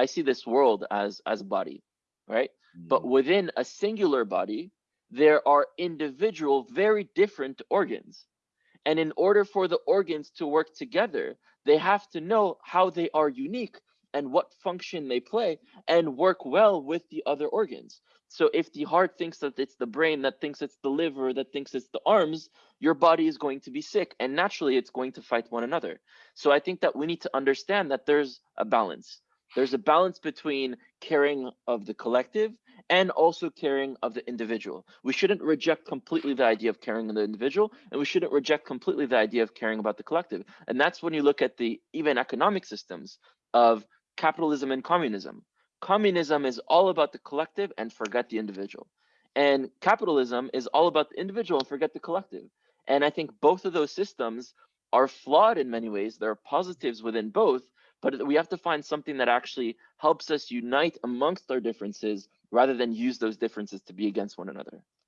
I see this world as as a body, right? But Mm. within a singular body, there are individual, very different organs. And in order for the organs to work together, they have to know how they are unique and what function they play and work well with the other organs. So if the heart thinks that it's the brain, that thinks it's the liver, that thinks it's the arms, your body is going to be sick and naturally it's going to fight one another. So I think that we need to understand that there's a balance. There's a balance between caring of the collective and also caring of the individual. We shouldn't reject completely the idea of caring of the individual, and we shouldn't reject completely the idea of caring about the collective. And that's when you look at the even economic systems of capitalism and communism. Communism is all about the collective and forget the individual. And capitalism is all about the individual and forget the collective. And I think both of those systems are flawed in many ways. There are positives within both, but we have to find something that actually helps us unite amongst our differences rather than use those differences to be against one another.